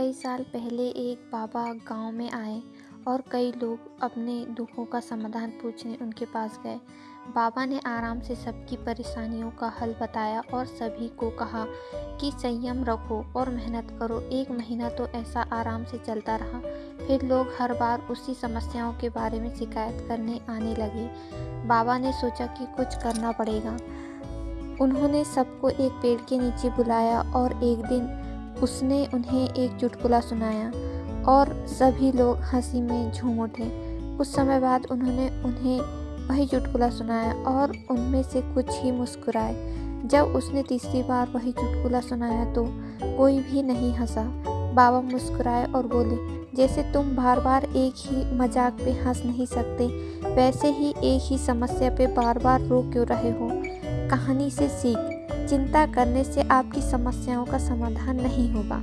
कई साल पहले एक बाबा गाँव में आए और कई लोग अपने दुखों का समाधान पूछने उनके पास गए। बाबा ने आराम से सबकी परेशानियों का हल बताया और सभी को कहा कि संयम रखो और मेहनत करो। एक महीना तो ऐसा आराम से चलता रहा। फिर लोग हर बार उसी समस्याओं के बारे में शिकायत करने आने लगे। बाबा ने सोचा कि कुछ करना पड़ेगा। उन्होंने सबको एक पेड़ के नीचे बुलाया और एक दिन उसने उन्हें एक चुटकुला सुनाया और सभी लोग हँसी में झूम उठे। कुछ समय बाद उन्होंने उन्हें वही चुटकुला सुनाया और उनमें से कुछ ही मुस्कुराए। जब उसने तीसरी बार वही चुटकुला सुनाया तो कोई भी नहीं हंसा। बाबा मुस्कुराए और बोले, जैसे तुम बार बार एक ही मज़ाक पे हंस नहीं सकते, वैसे ही एक ही समस्या पे बार बार रो क्यों रहे हो? कहानी से सीख। चिंता करने से आपकी समस्याओं का समाधान नहीं होगा।